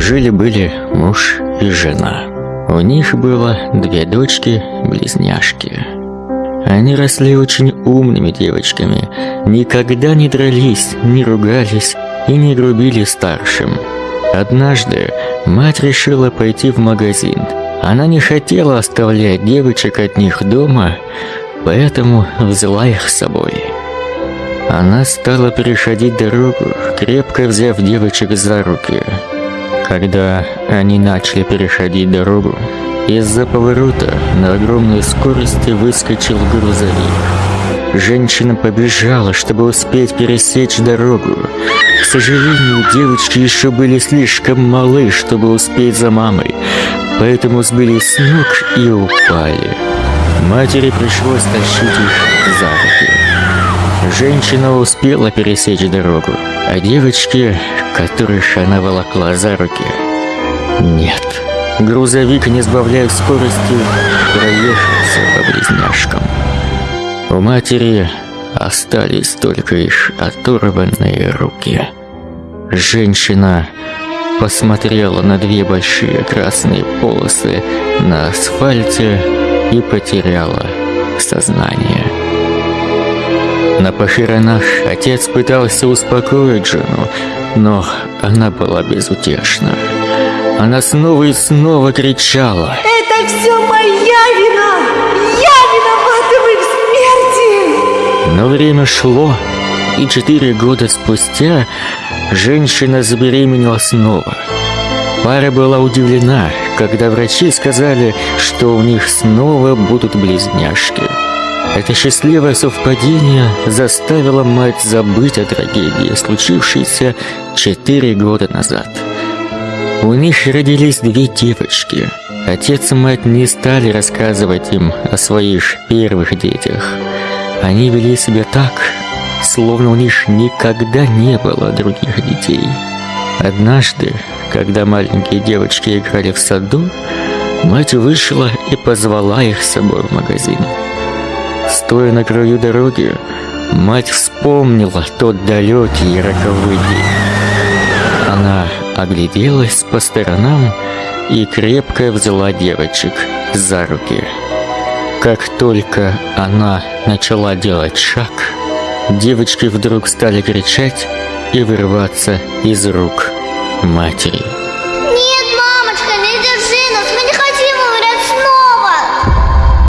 Жили-были муж и жена. У них было две дочки-близняшки. Они росли очень умными девочками, никогда не дрались, не ругались и не грубили старшим. Однажды мать решила пойти в магазин. Она не хотела оставлять девочек от них дома, поэтому взяла их с собой. Она стала переходить дорогу, крепко взяв девочек за руки. Когда они начали переходить дорогу, из-за поворота на огромной скорости выскочил грузовик. Женщина побежала, чтобы успеть пересечь дорогу. К сожалению, девочки еще были слишком малы, чтобы успеть за мамой, поэтому сбились с ног и упали. Матери пришлось тащить их за. Женщина успела пересечь дорогу, а девочки, которых она волокла за руки, нет. Грузовик, не сбавляя скорости, проехался по близняшкам. У матери остались только лишь оторванные руки. Женщина посмотрела на две большие красные полосы на асфальте и потеряла сознание. На похоронах отец пытался успокоить жену, но она была безутешна. Она снова и снова кричала. Это все моя вина! Я виновата в их смерти! Но время шло, и четыре года спустя женщина забеременела снова. Пара была удивлена, когда врачи сказали, что у них снова будут близняшки. Это счастливое совпадение заставило мать забыть о трагедии, случившейся четыре года назад. У них родились две девочки. Отец и мать не стали рассказывать им о своих первых детях. Они вели себя так, словно у них никогда не было других детей. Однажды, когда маленькие девочки играли в саду, мать вышла и позвала их с собой в магазин. Стоя на краю дороги, мать вспомнила тот далекий и роковый день. Она огляделась по сторонам и крепко взяла девочек за руки. Как только она начала делать шаг, девочки вдруг стали кричать и вырываться из рук матери. «Нет, мамочка, не держи нас, мы не хотим!»